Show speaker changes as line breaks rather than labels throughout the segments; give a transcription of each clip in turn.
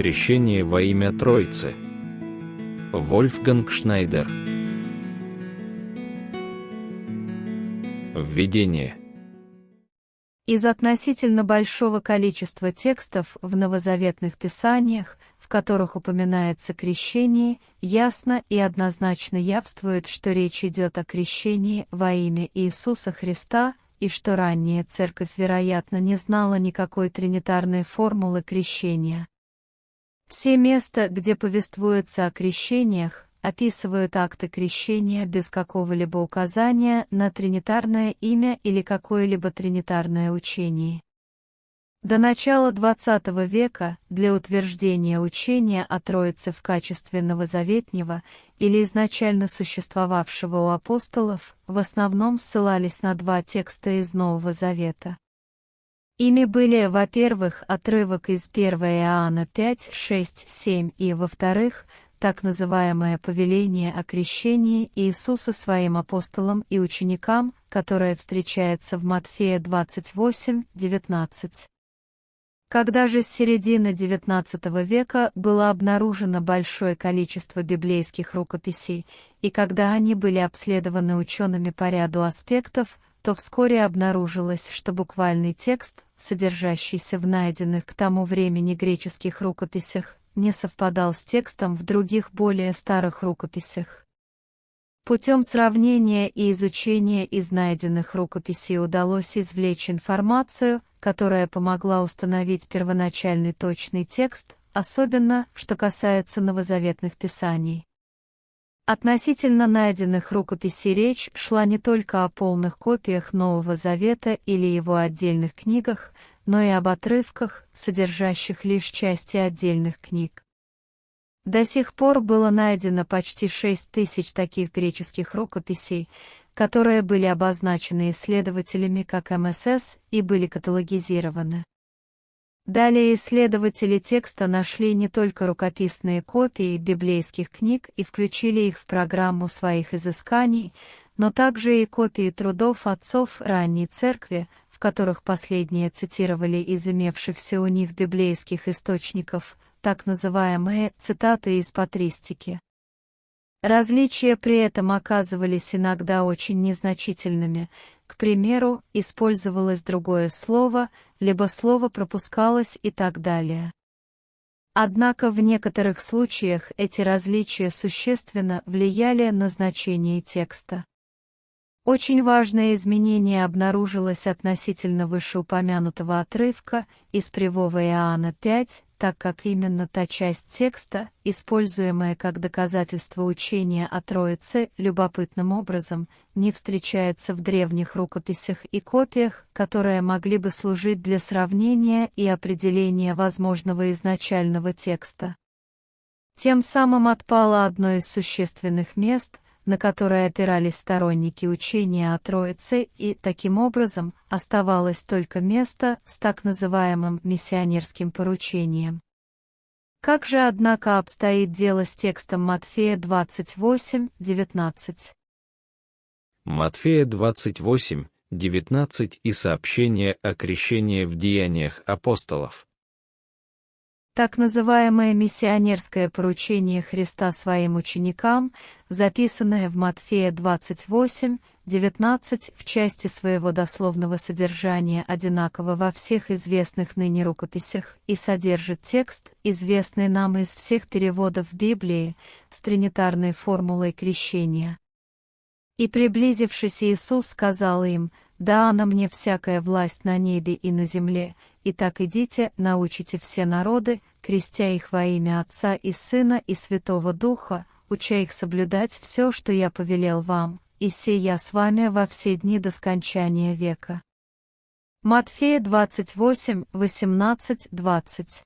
Крещение во имя Троицы. Вольфганг Шнайдер. Введение.
Из относительно большого количества текстов в новозаветных писаниях, в которых упоминается крещение, ясно и однозначно явствует, что речь идет о крещении во имя Иисуса Христа и что ранняя церковь, вероятно, не знала никакой тринитарной формулы крещения. Все места, где повествуется о крещениях, описывают акты крещения без какого-либо указания на тринитарное имя или какое-либо тринитарное учение. До начала XX века для утверждения учения о Троице в качестве новозаветнего или изначально существовавшего у апостолов в основном ссылались на два текста из Нового Завета. Ими были, во-первых, отрывок из 1 Иоанна 5, 6, 7 и, во-вторых, так называемое повеление о крещении Иисуса своим апостолам и ученикам, которое встречается в Матфея 28, 19. Когда же с середины XIX века было обнаружено большое количество библейских рукописей, и когда они были обследованы учеными по ряду аспектов, то вскоре обнаружилось, что буквальный текст, содержащийся в найденных к тому времени греческих рукописях, не совпадал с текстом в других более старых рукописях. Путем сравнения и изучения из найденных рукописей удалось извлечь информацию, которая помогла установить первоначальный точный текст, особенно, что касается новозаветных писаний. Относительно найденных рукописей речь шла не только о полных копиях Нового Завета или его отдельных книгах, но и об отрывках, содержащих лишь части отдельных книг. До сих пор было найдено почти 6 тысяч таких греческих рукописей, которые были обозначены исследователями как МСС и были каталогизированы. Далее исследователи текста нашли не только рукописные копии библейских книг и включили их в программу своих изысканий, но также и копии трудов отцов ранней церкви, в которых последние цитировали из имевшихся у них библейских источников, так называемые цитаты из патристики. Различия при этом оказывались иногда очень незначительными, к примеру, использовалось другое слово, либо слово пропускалось и так далее. Однако в некоторых случаях эти различия существенно влияли на значение текста. Очень важное изменение обнаружилось относительно вышеупомянутого отрывка из Привого Иоанна 5, так как именно та часть текста, используемая как доказательство учения о Троице, любопытным образом, не встречается в древних рукописях и копиях, которые могли бы служить для сравнения и определения возможного изначального текста. Тем самым отпало одно из существенных мест, на которое опирались сторонники учения о Троице, и, таким образом, оставалось только место с так называемым миссионерским поручением. Как же, однако, обстоит дело с текстом Матфея 28, 19?
Матфея 28, 19 и сообщение о крещении в деяниях апостолов.
Так называемое миссионерское поручение Христа своим ученикам, записанное в Матфея 28, 19 в части своего дословного содержания одинаково во всех известных ныне рукописях и содержит текст, известный нам из всех переводов Библии, с тринитарной формулой крещения. И приблизившись Иисус сказал им, «Да, на мне всякая власть на небе и на земле, Итак идите, научите все народы, крестя их во имя Отца и Сына и Святого Духа, уча их соблюдать все, что я повелел вам, и сей я с вами во все дни до скончания века. Матфея 28, 18, 20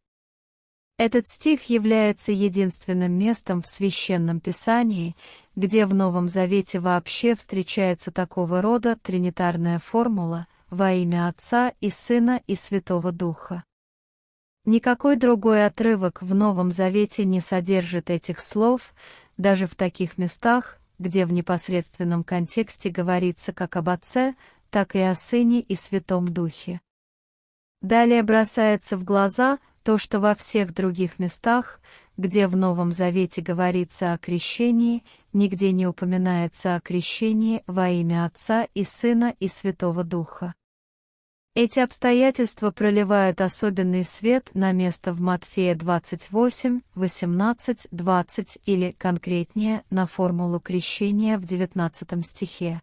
Этот стих является единственным местом в Священном Писании, где в Новом Завете вообще встречается такого рода тринитарная формула – во имя Отца и Сына и Святого Духа. Никакой другой отрывок в Новом Завете не содержит этих слов, даже в таких местах, где в непосредственном контексте говорится как об Отце, так и о Сыне и Святом Духе. Далее бросается в глаза, то, что во всех других местах, где в Новом Завете говорится о крещении, нигде не упоминается о крещении во имя Отца и Сына и Святого Духа. Эти обстоятельства проливают особенный свет на место в Матфея 28, 18, 20 или, конкретнее, на формулу крещения в 19 стихе.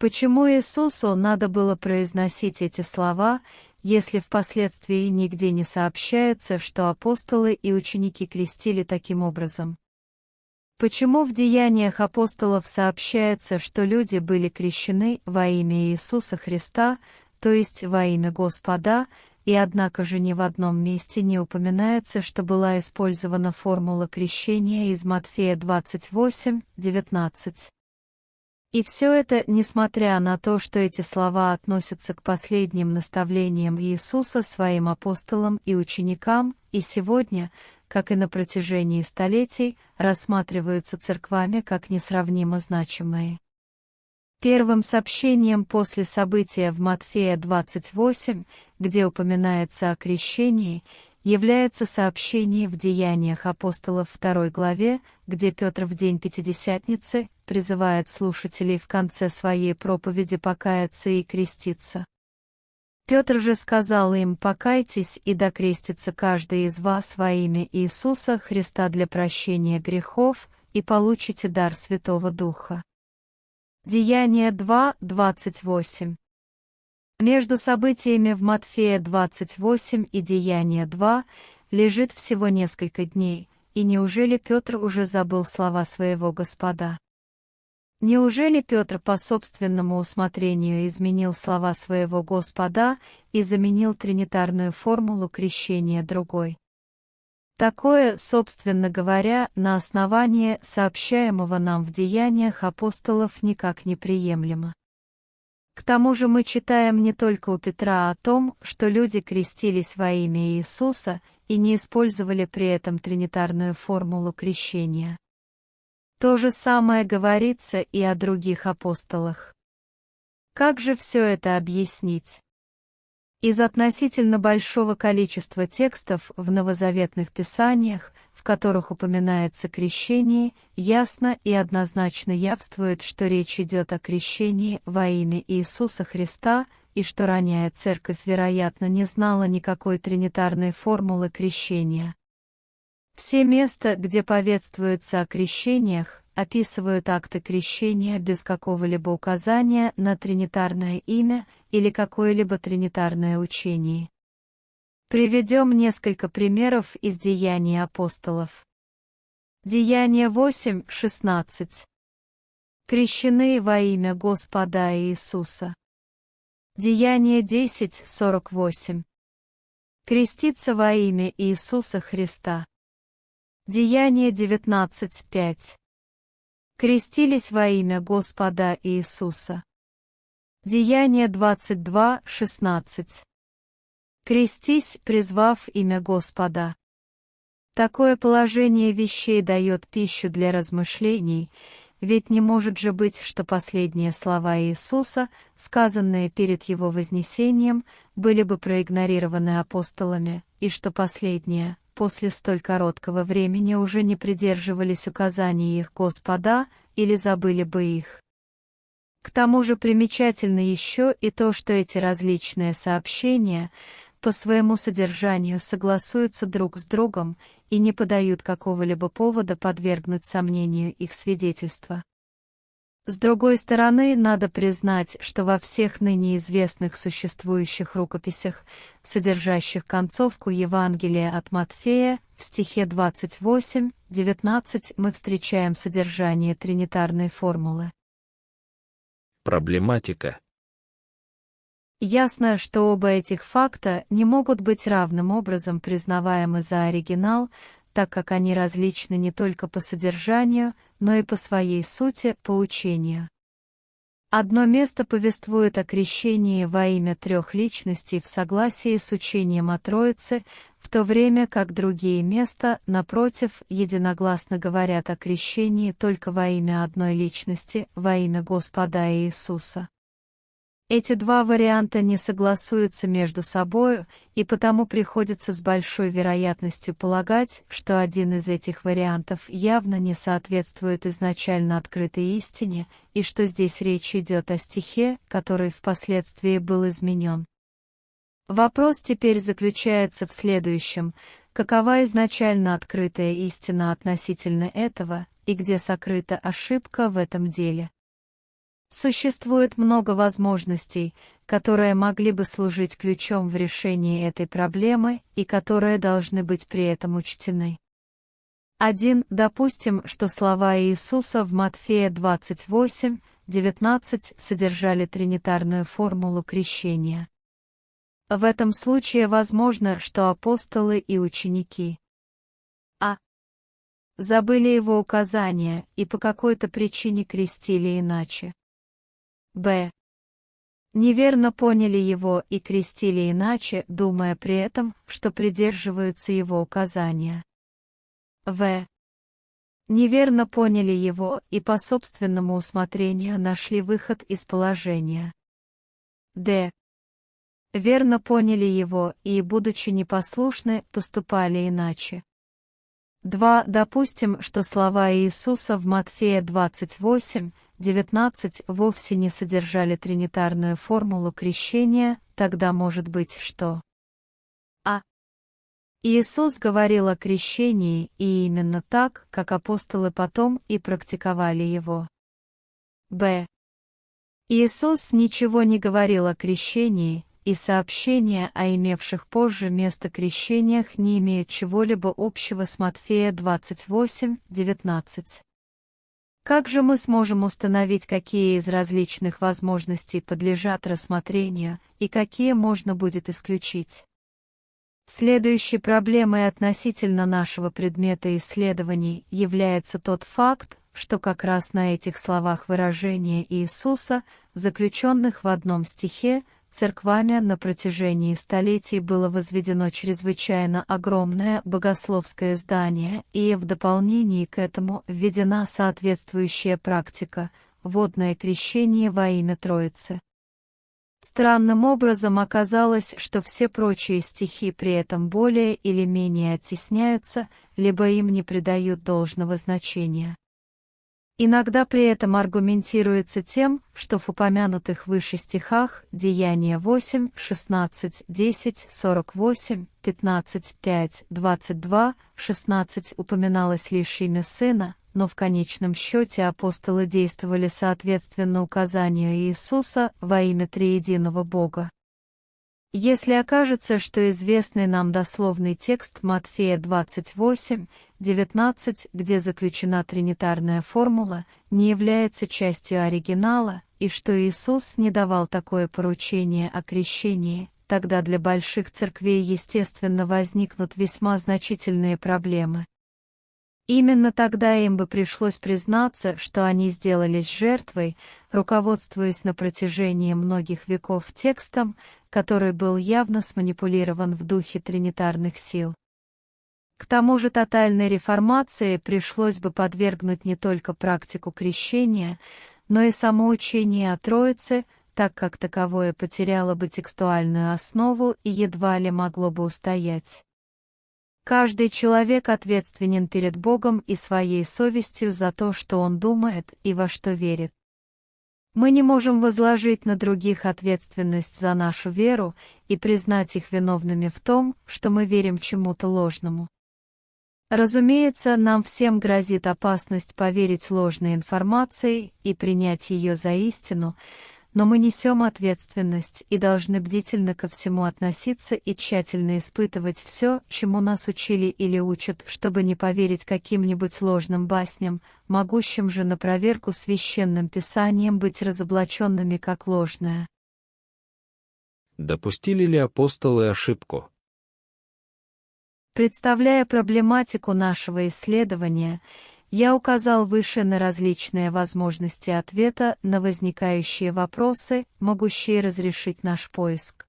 Почему Иисусу надо было произносить эти слова, если впоследствии нигде не сообщается, что апостолы и ученики крестили таким образом? Почему в деяниях апостолов сообщается, что люди были крещены во имя Иисуса Христа, то есть во имя Господа, и однако же ни в одном месте не упоминается, что была использована формула крещения из Матфея 28, 19. И все это, несмотря на то, что эти слова относятся к последним наставлениям Иисуса своим апостолам и ученикам, и сегодня, как и на протяжении столетий, рассматриваются церквами как несравнимо значимые. Первым сообщением после события в Матфея 28, где упоминается о крещении, является сообщение в Деяниях апостолов второй главе, где Петр в день Пятидесятницы призывает слушателей в конце своей проповеди покаяться и креститься. Петр же сказал им «Покайтесь и докрестится каждый из вас во имя Иисуса Христа для прощения грехов, и получите дар Святого Духа». Деяние 2, 28. Между событиями в Матфея 28 и Деяние 2 лежит всего несколько дней, и неужели Петр уже забыл слова своего Господа? Неужели Петр по собственному усмотрению изменил слова своего Господа и заменил тринитарную формулу крещения другой? Такое, собственно говоря, на основании сообщаемого нам в деяниях апостолов никак не приемлемо. К тому же мы читаем не только у Петра о том, что люди крестились во имя Иисуса и не использовали при этом тринитарную формулу крещения. То же самое говорится и о других апостолах. Как же все это объяснить? Из относительно большого количества текстов в новозаветных писаниях, в которых упоминается крещение, ясно и однозначно явствует, что речь идет о крещении во имя Иисуса Христа и что ранняя церковь, вероятно, не знала никакой тринитарной формулы крещения. Все места, где повествуется о крещениях, описывают акты крещения без какого-либо указания на тринитарное имя или какое-либо тринитарное учение. Приведем несколько примеров из деяний апостолов. Деяние 8.16. Крещены во имя Господа Иисуса. Деяние 10.48. Креститься во имя Иисуса Христа. Деяние 19.5 крестились во имя Господа Иисуса. Деяние 22, 16. Крестись, призвав имя Господа. Такое положение вещей дает пищу для размышлений, ведь не может же быть, что последние слова Иисуса, сказанные перед Его вознесением, были бы проигнорированы апостолами, и что последние, после столь короткого времени уже не придерживались указаний их Господа или забыли бы их. К тому же примечательно еще и то, что эти различные сообщения по своему содержанию согласуются друг с другом и не подают какого-либо повода подвергнуть сомнению их свидетельства. С другой стороны, надо признать, что во всех ныне известных существующих рукописях, содержащих концовку Евангелия от Матфея, в стихе 28-19 мы встречаем содержание тринитарной формулы.
Проблематика.
Ясно, что оба этих факта не могут быть равным образом признаваемы за оригинал, так как они различны не только по содержанию, но и по своей сути, по учению. Одно место повествует о крещении во имя трех личностей в согласии с учением о Троице, в то время как другие места, напротив, единогласно говорят о крещении только во имя одной личности, во имя Господа Иисуса. Эти два варианта не согласуются между собою, и потому приходится с большой вероятностью полагать, что один из этих вариантов явно не соответствует изначально открытой истине, и что здесь речь идет о стихе, который впоследствии был изменен. Вопрос теперь заключается в следующем, какова изначально открытая истина относительно этого, и где сокрыта ошибка в этом деле. Существует много возможностей, которые могли бы служить ключом в решении этой проблемы и которые должны быть при этом учтены. Один, допустим, что слова Иисуса в Матфея 28, 19 содержали тринитарную формулу крещения. В этом случае возможно, что апостолы и ученики а. забыли его указания и по какой-то причине крестили иначе. Б. Неверно поняли его и крестили иначе, думая при этом, что придерживаются его указания. В. Неверно поняли его и по собственному усмотрению нашли выход из положения. Д. Верно поняли его и, будучи непослушны, поступали иначе. 2. Допустим, что слова Иисуса в Матфея 28, 19 вовсе не содержали тринитарную формулу крещения, тогда может быть что? А. Иисус говорил о крещении и именно так, как апостолы потом и практиковали его. Б. Иисус ничего не говорил о крещении, и сообщения о имевших позже место крещениях не имеют чего-либо общего с Матфея 28, 19. Как же мы сможем установить, какие из различных возможностей подлежат рассмотрению и какие можно будет исключить? Следующей проблемой относительно нашего предмета исследований является тот факт, что как раз на этих словах выражения Иисуса, заключенных в одном стихе, церквами на протяжении столетий было возведено чрезвычайно огромное богословское здание, и в дополнении к этому введена соответствующая практика – водное крещение во имя Троицы. Странным образом оказалось, что все прочие стихи при этом более или менее оттесняются, либо им не придают должного значения. Иногда при этом аргументируется тем, что в упомянутых выше стихах Деяния 8, 16, 10, 48, 15, 5, 22, 16 упоминалось лишь имя Сына, но в конечном счете апостолы действовали соответственно указанию Иисуса во имя Триединого Бога. Если окажется, что известный нам дословный текст Матфея 28, 19, где заключена тринитарная формула, не является частью оригинала, и что Иисус не давал такое поручение о крещении, тогда для больших церквей естественно возникнут весьма значительные проблемы. Именно тогда им бы пришлось признаться, что они сделались жертвой, руководствуясь на протяжении многих веков текстом, который был явно сманипулирован в духе тринитарных сил. К тому же тотальной реформации пришлось бы подвергнуть не только практику крещения, но и само учение о Троице, так как таковое потеряло бы текстуальную основу и едва ли могло бы устоять. Каждый человек ответственен перед Богом и своей совестью за то, что он думает и во что верит. Мы не можем возложить на других ответственность за нашу веру и признать их виновными в том, что мы верим чему-то ложному. Разумеется, нам всем грозит опасность поверить ложной информации и принять ее за истину, но мы несем ответственность и должны бдительно ко всему относиться и тщательно испытывать все, чему нас учили или учат, чтобы не поверить каким-нибудь ложным басням, могущим же на проверку священным писанием быть разоблаченными как ложное.
Допустили ли апостолы ошибку?
Представляя проблематику нашего исследования, я указал выше на различные возможности ответа на возникающие вопросы, могущие разрешить наш поиск.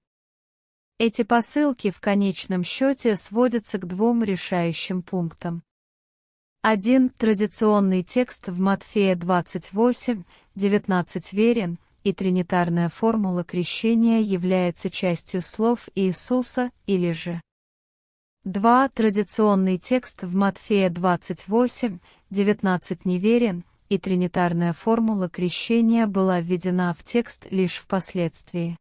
Эти посылки в конечном счете сводятся к двум решающим пунктам. Один традиционный текст в Матфея 28, 19 верен, и тринитарная формула крещения является частью слов Иисуса или же 2. Традиционный текст в Матфея 28, 19 неверен, и тринитарная формула крещения была введена в текст лишь впоследствии.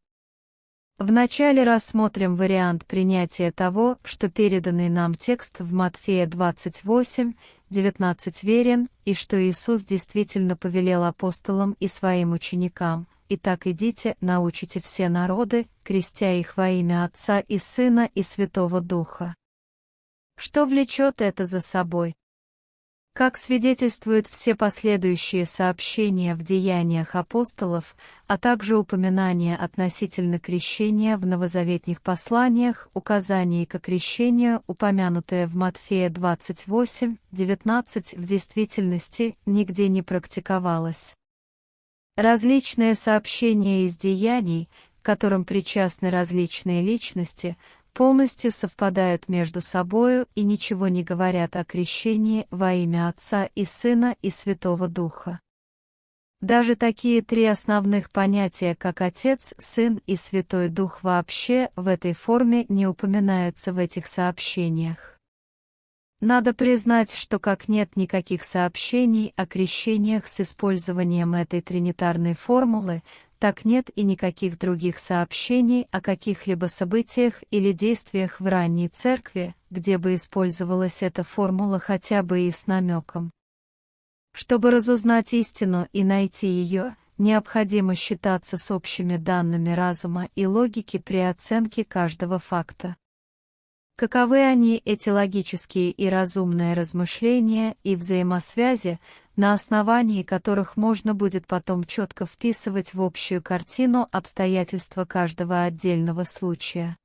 Вначале рассмотрим вариант принятия того, что переданный нам текст в Матфея 28, 19 верен, и что Иисус действительно повелел апостолам и своим ученикам. «Итак идите, научите все народы, крестя их во имя Отца и Сына и Святого Духа». Что влечет это за собой? Как свидетельствуют все последующие сообщения в деяниях апостолов, а также упоминания относительно крещения в новозаветних посланиях, указания к крещению, упомянутые в Матфея 28, 19, в действительности нигде не практиковалось. Различные сообщения из деяний, которым причастны различные личности, полностью совпадают между собою и ничего не говорят о крещении во имя Отца и Сына и Святого Духа. Даже такие три основных понятия, как Отец, Сын и Святой Дух вообще в этой форме не упоминаются в этих сообщениях. Надо признать, что как нет никаких сообщений о крещениях с использованием этой тринитарной формулы, так нет и никаких других сообщений о каких-либо событиях или действиях в ранней церкви, где бы использовалась эта формула хотя бы и с намеком. Чтобы разузнать истину и найти ее, необходимо считаться с общими данными разума и логики при оценке каждого факта. Каковы они, эти логические и разумные размышления и взаимосвязи, на основании которых можно будет потом четко вписывать в общую картину обстоятельства каждого отдельного случая.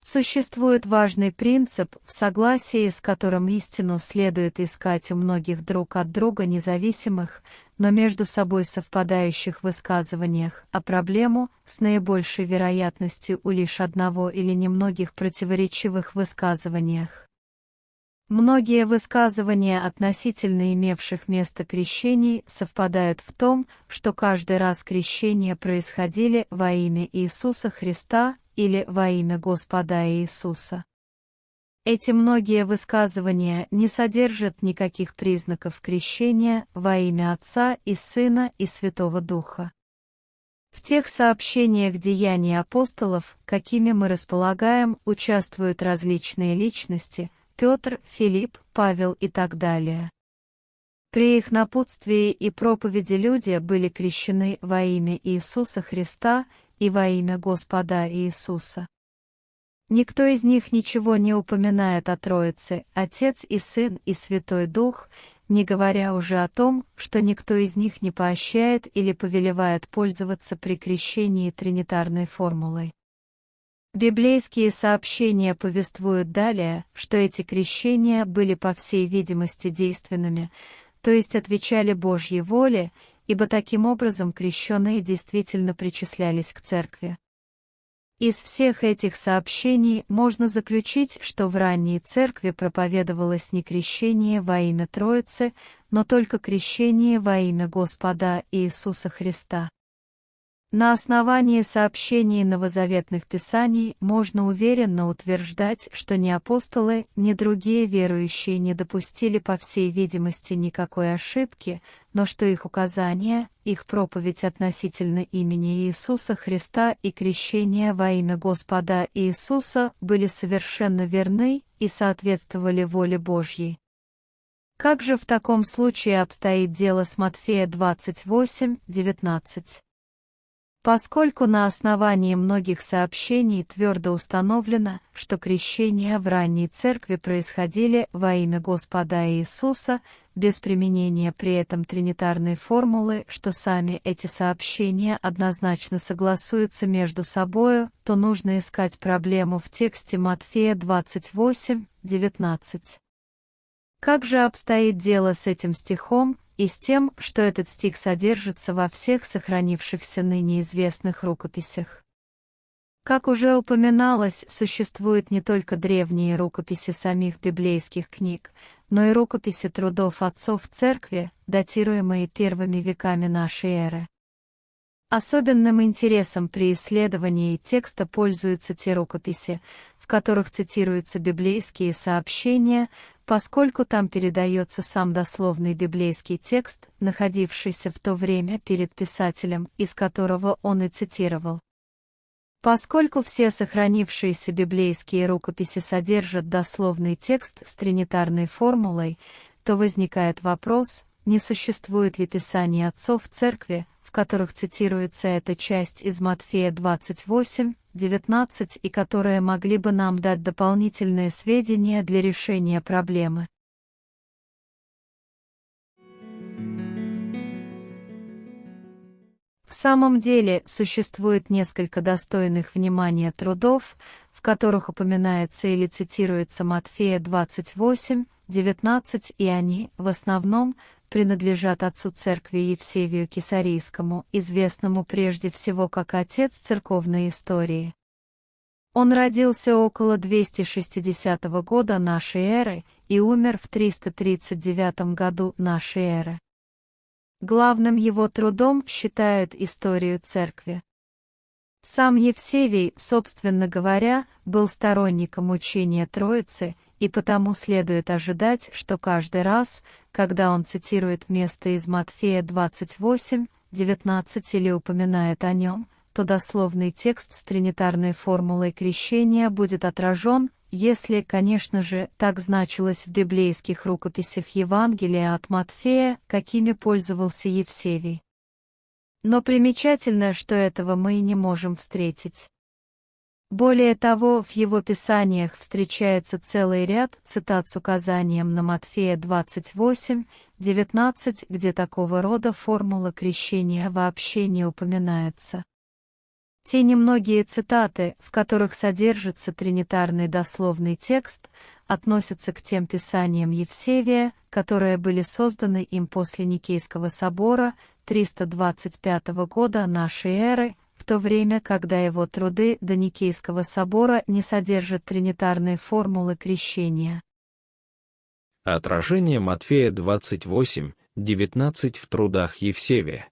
Существует важный принцип, в согласии с которым истину следует искать у многих друг от друга независимых, но между собой совпадающих высказываниях, а проблему с наибольшей вероятностью у лишь одного или немногих противоречивых высказываниях. Многие высказывания относительно имевших место крещений совпадают в том, что каждый раз крещения происходили во имя Иисуса Христа или во имя Господа Иисуса. Эти многие высказывания не содержат никаких признаков крещения во имя Отца и Сына и Святого Духа. В тех сообщениях деяний апостолов, какими мы располагаем, участвуют различные личности – Петр, Филипп, Павел и так далее. При их напутствии и проповеди люди были крещены во имя Иисуса Христа и во имя Господа Иисуса. Никто из них ничего не упоминает о Троице, Отец и Сын и Святой Дух, не говоря уже о том, что никто из них не поощряет или повелевает пользоваться при крещении тринитарной формулой. Библейские сообщения повествуют далее, что эти крещения были по всей видимости действенными, то есть отвечали Божьей воле, ибо таким образом крещенные действительно причислялись к церкви. Из всех этих сообщений можно заключить, что в ранней церкви проповедовалось не крещение во имя Троицы, но только крещение во имя Господа Иисуса Христа. На основании сообщений новозаветных писаний можно уверенно утверждать, что ни апостолы, ни другие верующие не допустили по всей видимости никакой ошибки, но что их указания, их проповедь относительно имени Иисуса Христа и крещение во имя Господа Иисуса были совершенно верны и соответствовали воле Божьей. Как же в таком случае обстоит дело с Матфея 28, 19? Поскольку на основании многих сообщений твердо установлено, что крещения в ранней церкви происходили во имя Господа Иисуса, без применения при этом тринитарной формулы, что сами эти сообщения однозначно согласуются между собою, то нужно искать проблему в тексте Матфея 28, 19. Как же обстоит дело с этим стихом, и с тем, что этот стих содержится во всех сохранившихся ныне известных рукописях. Как уже упоминалось, существуют не только древние рукописи самих библейских книг, но и рукописи трудов отцов церкви, датируемые первыми веками нашей эры. Особенным интересом при исследовании текста пользуются те рукописи, в которых цитируются библейские сообщения, поскольку там передается сам дословный библейский текст, находившийся в то время перед писателем, из которого он и цитировал. Поскольку все сохранившиеся библейские рукописи содержат дословный текст с тринитарной формулой, то возникает вопрос, не существует ли Писание отцов церкви, в которых цитируется эта часть из Матфея 28, 19 и которые могли бы нам дать дополнительные сведения для решения проблемы. В самом деле существует несколько достойных внимания трудов, в которых упоминается или цитируется Матфея 28, 19 и они, в основном, принадлежат отцу церкви Евсевию Кесарийскому, известному прежде всего как отец церковной истории. Он родился около 260 года нашей эры и умер в 339 году нашей эры. Главным его трудом считают историю церкви. Сам Евсевий, собственно говоря, был сторонником учения Троицы, и потому следует ожидать, что каждый раз, когда он цитирует место из Матфея 28, 19 или упоминает о нем, то дословный текст с тринитарной формулой крещения будет отражен, если, конечно же, так значилось в библейских рукописях Евангелия от Матфея, какими пользовался Евсевий. Но примечательно, что этого мы и не можем встретить. Более того, в его писаниях встречается целый ряд цитат с указанием на Матфея 28, 19, где такого рода формула крещения вообще не упоминается. Те немногие цитаты, в которых содержится тринитарный дословный текст, относятся к тем писаниям Евсевия, которые были созданы им после Никейского собора 325 года нашей эры, в то время, когда его труды до Никейского собора не содержат тринитарной формулы крещения.
Отражение Матфея 28, 19 в трудах Евсевия.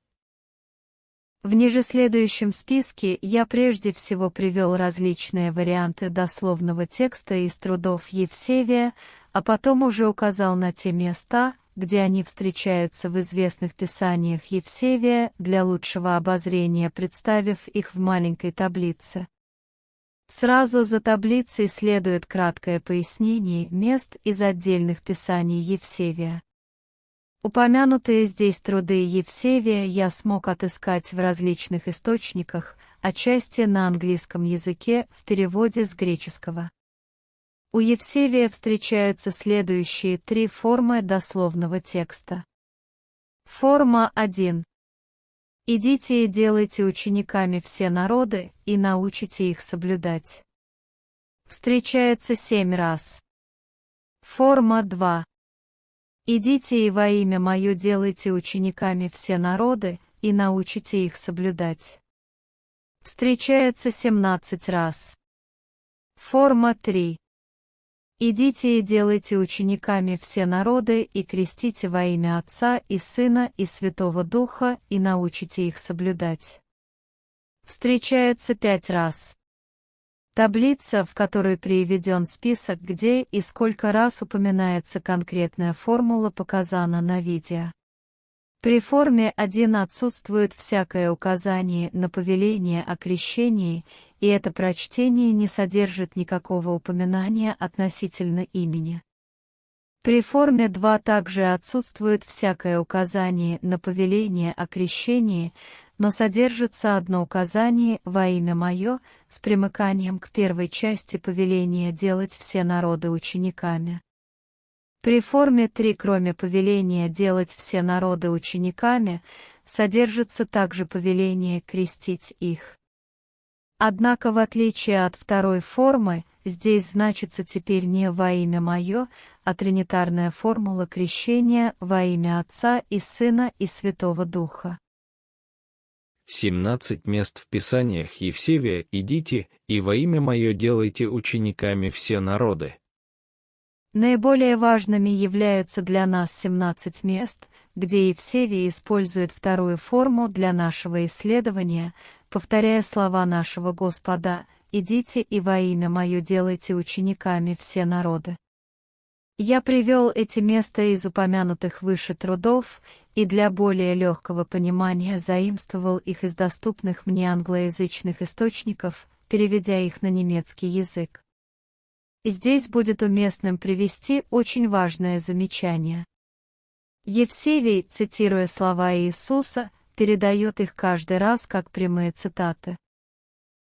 В ниже следующем списке я прежде всего привел различные варианты дословного текста из трудов Евсевия, а потом уже указал на те места, где они встречаются в известных писаниях Евсевия для лучшего обозрения, представив их в маленькой таблице. Сразу за таблицей следует краткое пояснение мест из отдельных писаний Евсевия. Упомянутые здесь труды Евсевия я смог отыскать в различных источниках, отчасти на английском языке в переводе с греческого. У Евсевия встречаются следующие три формы дословного текста. Форма 1. «Идите и делайте учениками все народы, и научите их соблюдать». Встречается семь раз. Форма 2. Идите и во имя Мое делайте учениками все народы, и научите их соблюдать. Встречается 17 раз. Форма 3. Идите и делайте учениками все народы, и крестите во имя Отца и Сына и Святого Духа, и научите их соблюдать. Встречается пять раз. Таблица, в которой приведен список, где и сколько раз упоминается конкретная формула, показана на видео. При форме 1 отсутствует всякое указание на повеление о крещении, и это прочтение не содержит никакого упоминания относительно имени. При форме 2 также отсутствует всякое указание на повеление о крещении, но содержится одно указание во имя мое с примыканием к первой части повеления делать все народы учениками. При форме 3, кроме повеления делать все народы учениками, содержится также повеление крестить их. Однако в отличие от второй формы, здесь значится теперь не во имя мое, а тринитарная формула крещения во имя Отца и Сына и Святого Духа.
17 мест в Писаниях Евсевия «Идите, и во имя Мое делайте учениками все народы».
Наиболее важными являются для нас 17 мест, где Евсевий использует вторую форму для нашего исследования, повторяя слова нашего Господа «Идите и во имя Мое делайте учениками все народы». Я привел эти места из упомянутых выше трудов и для более легкого понимания заимствовал их из доступных мне англоязычных источников, переведя их на немецкий язык. Здесь будет уместным привести очень важное замечание. Евсевий, цитируя слова Иисуса, передает их каждый раз как прямые цитаты.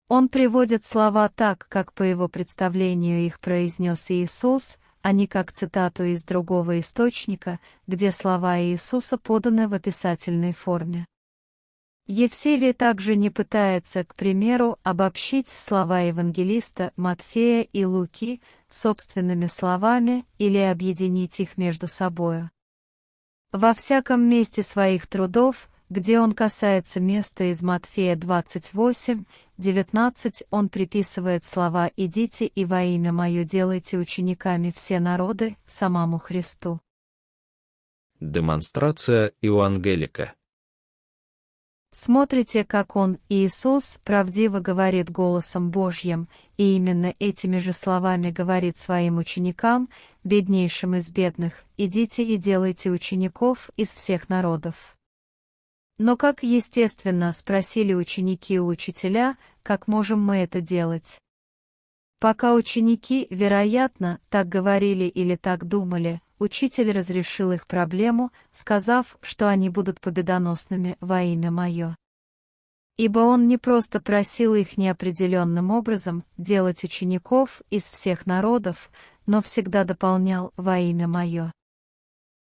Он приводит слова так, как по его представлению их произнес Иисус, а не как цитату из другого источника, где слова Иисуса поданы в описательной форме. Евсевий также не пытается, к примеру, обобщить слова евангелиста Матфея и Луки собственными словами или объединить их между собою. Во всяком месте своих трудов, где он касается места из Матфея 28, 19, он приписывает слова «Идите и во имя Мое делайте учениками все народы» самому Христу.
Демонстрация Евангелика
Смотрите, как он, Иисус, правдиво говорит голосом Божьим, и именно этими же словами говорит своим ученикам, беднейшим из бедных, «Идите и делайте учеников из всех народов». Но как естественно спросили ученики у учителя, как можем мы это делать? Пока ученики, вероятно, так говорили или так думали, учитель разрешил их проблему, сказав, что они будут победоносными во имя Мое. Ибо он не просто просил их неопределенным образом делать учеников из всех народов, но всегда дополнял во имя Мое.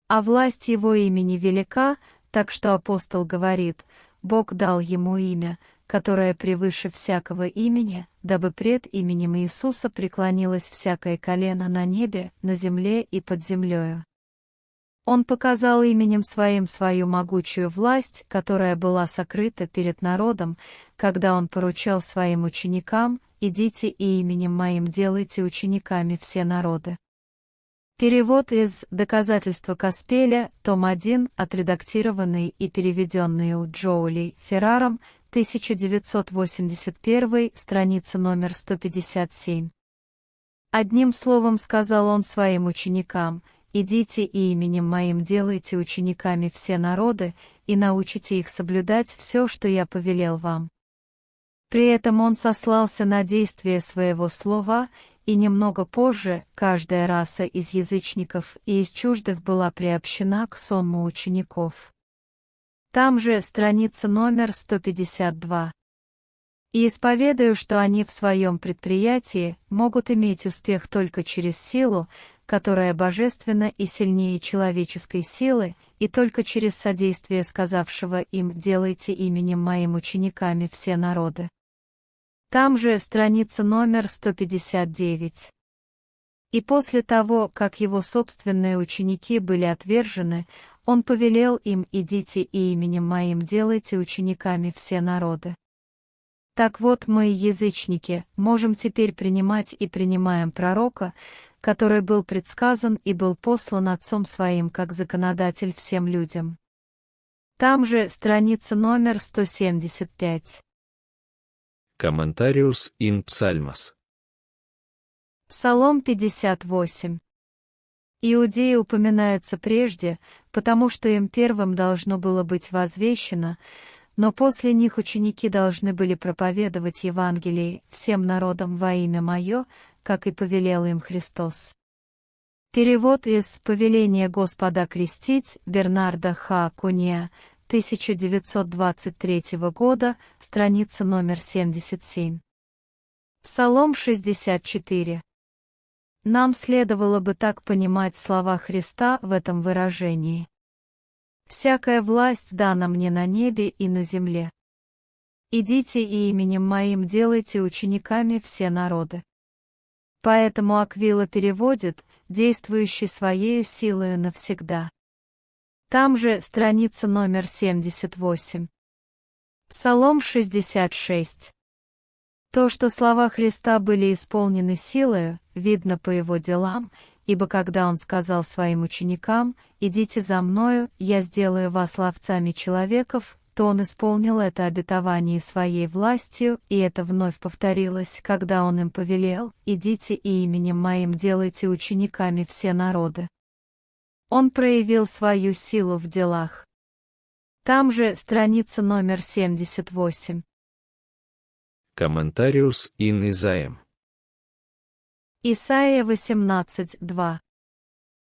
А власть его имени велика, так что апостол говорит, Бог дал ему имя, которое превыше всякого имени, дабы пред именем Иисуса преклонилось всякое колено на небе, на земле и под землею. Он показал именем своим свою могучую власть, которая была сокрыта перед народом, когда он поручал своим ученикам, «Идите и именем моим делайте учениками все народы». Перевод из «Доказательства Каспеля», том 1, отредактированный и переведенный у Джоули Ферраром, 1981, страница номер 157. Одним словом сказал он своим ученикам, «Идите и именем моим делайте учениками все народы, и научите их соблюдать все, что я повелел вам». При этом он сослался на действие своего слова, и немного позже каждая раса из язычников и из чуждых была приобщена к сонму учеников. Там же страница номер 152. И исповедую, что они в своем предприятии могут иметь успех только через силу, которая божественна и сильнее человеческой силы, и только через содействие сказавшего им «делайте именем моим учениками все народы». Там же страница номер 159. И после того, как его собственные ученики были отвержены, он повелел им «Идите и именем моим делайте учениками все народы». Так вот мы, язычники, можем теперь принимать и принимаем пророка, который был предсказан и был послан Отцом Своим как законодатель всем людям. Там же страница номер 175.
Комментариус ин Псальмас.
Псалом 58. Иудеи упоминаются прежде, потому что им первым должно было быть возвещено, но после них ученики должны были проповедовать Евангелие всем народам во имя Мое, как и повелел им Христос. Перевод из «Повеления Господа крестить» Бернарда Х. Куния, 1923 года, страница номер 77. Псалом 64. Нам следовало бы так понимать слова Христа в этом выражении. «Всякая власть дана мне на небе и на земле. Идите и именем моим делайте учениками все народы». Поэтому Аквила переводит, действующий своей силою навсегда. Там же страница номер 78. Псалом 66. То, что слова Христа были исполнены силою, видно по его делам, ибо когда он сказал своим ученикам, «Идите за мною, я сделаю вас ловцами человеков», то он исполнил это обетование своей властью, и это вновь повторилось, когда он им повелел, «Идите и именем моим делайте учениками все народы». Он проявил свою силу в делах. Там же страница номер 78.
Комментариус ин Изаем.
Исайя 18.2.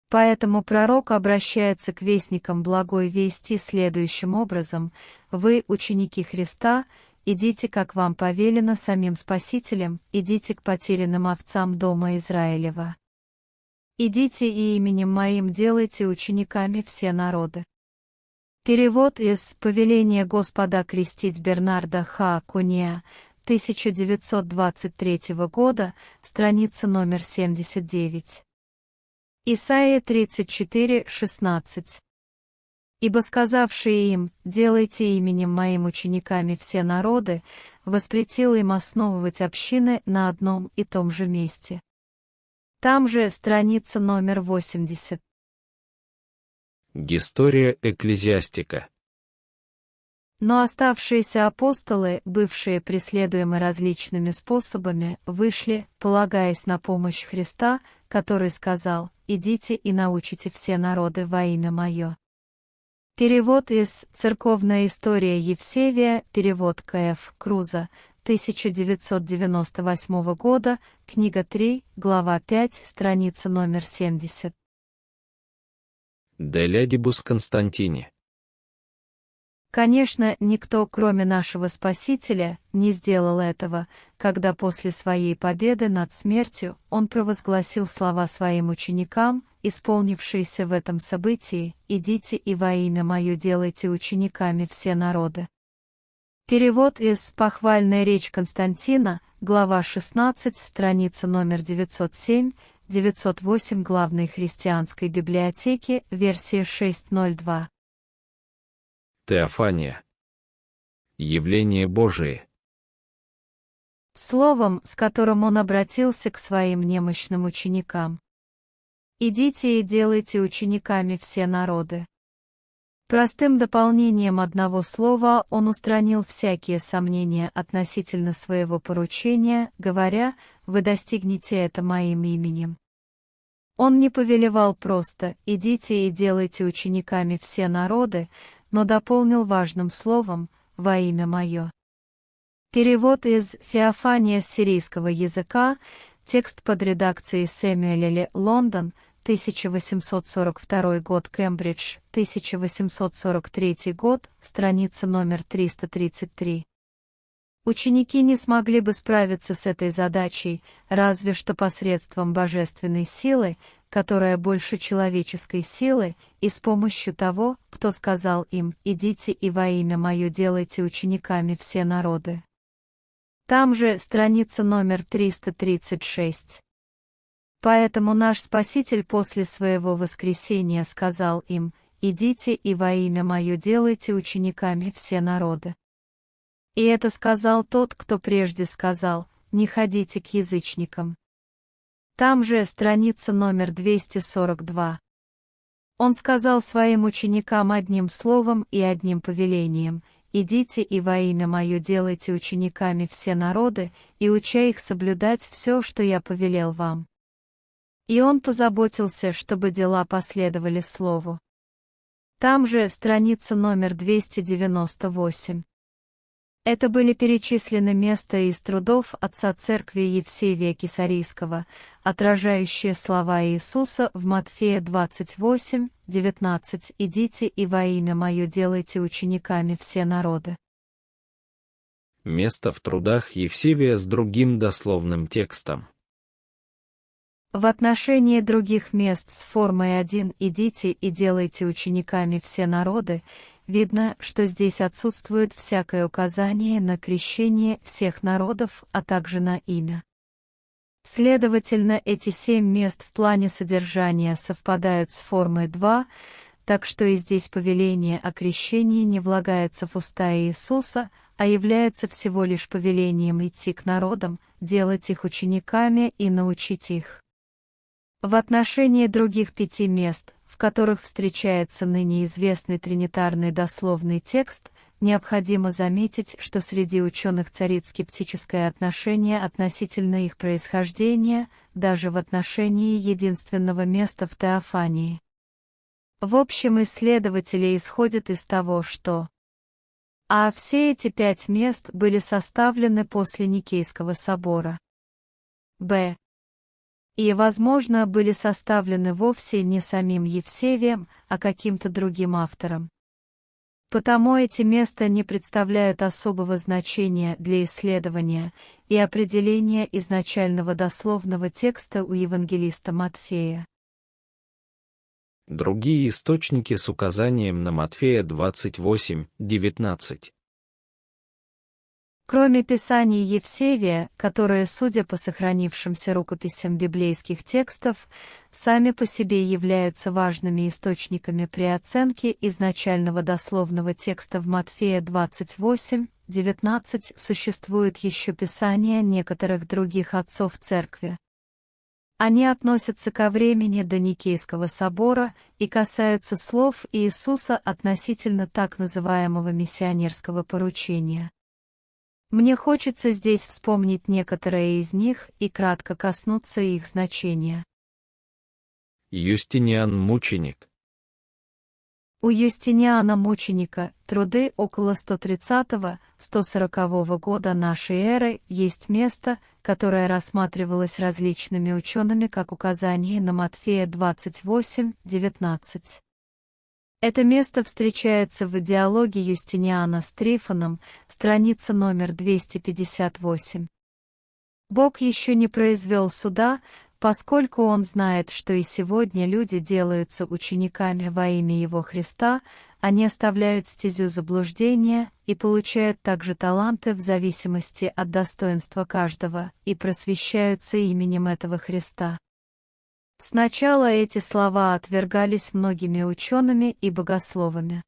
Поэтому пророк обращается к вестникам благой вести следующим образом «Вы, ученики Христа, идите, как вам повелено самим Спасителем, идите к потерянным овцам дома Израилева. Идите и именем моим делайте учениками все народы». Перевод из «Повеления Господа крестить Бернарда Ха Куния» 1923 года, страница номер 79. Исайя 34, 16. «Ибо сказавшие им, делайте именем моим учениками все народы, воспретил им основывать общины на одном и том же месте». Там же страница номер 80.
История экклезиастика.
Но оставшиеся апостолы, бывшие преследуемы различными способами, вышли, полагаясь на помощь Христа, который сказал «Идите и научите все народы во имя Мое». Перевод из «Церковная история Евсевия», перевод К.Ф. Круза, 1998 года, книга 3, глава 5, страница номер 70.
Делядибус Константине.
Конечно, никто, кроме нашего Спасителя, не сделал этого, когда после своей победы над смертью он провозгласил слова своим ученикам, исполнившиеся в этом событии, «Идите и во имя Мое делайте учениками все народы». Перевод из «Похвальная речь Константина», глава 16, страница номер 907, 908 главной христианской библиотеки, версия 6.02.
Теофания. Явление Божие.
Словом, с которым он обратился к своим немощным ученикам. «Идите и делайте учениками все народы». Простым дополнением одного слова он устранил всякие сомнения относительно своего поручения, говоря, «Вы достигнете это моим именем». Он не повелевал просто «идите и делайте учениками все народы», но дополнил важным словом «во имя мое». Перевод из Феофания сирийского языка, текст под редакцией Сэмюэля Лондон, 1842 год, Кембридж, 1843 год, страница номер 333. Ученики не смогли бы справиться с этой задачей, разве что посредством божественной силы, которая больше человеческой силы, и с помощью того, кто сказал им «Идите и во имя Мое делайте учениками все народы». Там же страница номер 336. Поэтому наш Спаситель после своего воскресения сказал им «Идите и во имя Мое делайте учениками все народы». И это сказал тот, кто прежде сказал «Не ходите к язычникам». Там же страница номер 242. Он сказал своим ученикам одним словом и одним повелением, «Идите и во имя Мое делайте учениками все народы, и уча их соблюдать все, что я повелел вам». И он позаботился, чтобы дела последовали Слову. Там же страница номер 298. Это были перечислены места из трудов отца церкви Евсевия Кисарийского, отражающие слова Иисуса в Матфея 28, 19 «Идите и во имя Мое делайте учениками все народы».
Место в трудах Евсевия с другим дословным текстом.
В отношении других мест с формой один «Идите и делайте учениками все народы» Видно, что здесь отсутствует всякое указание на крещение всех народов, а также на имя. Следовательно, эти семь мест в плане содержания совпадают с формой 2, так что и здесь повеление о крещении не влагается в уста Иисуса, а является всего лишь повелением идти к народам, делать их учениками и научить их. В отношении других пяти мест, которых встречается ныне известный тринитарный дословный текст, необходимо заметить, что среди ученых царит скептическое отношение относительно их происхождения, даже в отношении единственного места в Теофании. В общем, исследователи исходят из того, что а все эти пять мест были составлены после Никейского собора. Б и, возможно, были составлены вовсе не самим Евсевием, а каким-то другим автором. Потому эти места не представляют особого значения для исследования и определения изначального дословного текста у евангелиста Матфея.
Другие источники с указанием на Матфея 28, 19.
Кроме Писаний Евсевия, которые, судя по сохранившимся рукописям библейских текстов, сами по себе являются важными источниками при оценке изначального дословного текста в Матфея 28, 19, существует еще Писания некоторых других отцов Церкви. Они относятся ко времени до Никейского собора и касаются слов Иисуса относительно так называемого миссионерского поручения. Мне хочется здесь вспомнить некоторые из них и кратко коснуться их значения.
Юстиниан Мученик
У Юстиниана Мученика труды около 130-140 года нашей эры есть место, которое рассматривалось различными учеными как указание на Матфея 28-19. Это место встречается в диалоге Юстиниана с Трифоном, страница номер 258. Бог еще не произвел суда, поскольку Он знает, что и сегодня люди делаются учениками во имя Его Христа, они оставляют стезю заблуждения и получают также таланты в зависимости от достоинства каждого и просвещаются именем этого Христа. Сначала эти слова отвергались многими учеными и богословами.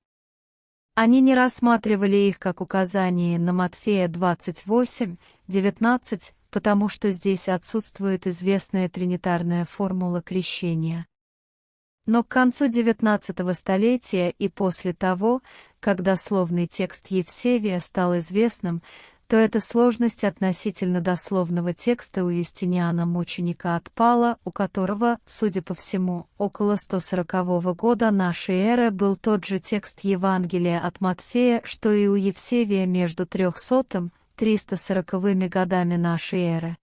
Они не рассматривали их как указание на Матфея 28, 19, потому что здесь отсутствует известная тринитарная формула крещения. Но к концу XIX столетия и после того, когда словный текст Евсевия стал известным, то эта сложность относительно дословного текста у Юстиниана Мученика отпала, у которого, судя по всему, около 140 года нашей эры был тот же текст Евангелия от Матфея, что и у Евсевия между 300 340 годами нашей эры.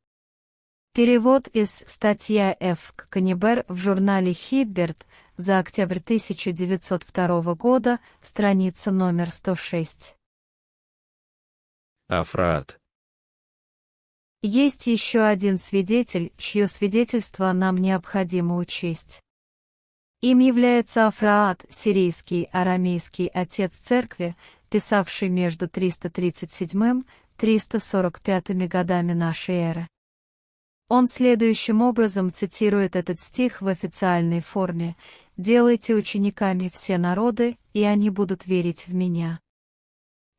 Перевод из статья Ф. Канибер в журнале Хибберт за октябрь 1902 года, страница номер 106.
Афраат.
Есть еще один свидетель, чье свидетельство нам необходимо учесть. Им является Афраат, сирийский арамейский отец церкви, писавший между 337-345 годами нашей эры. Он следующим образом цитирует этот стих в официальной форме «Делайте учениками все народы, и они будут верить в Меня».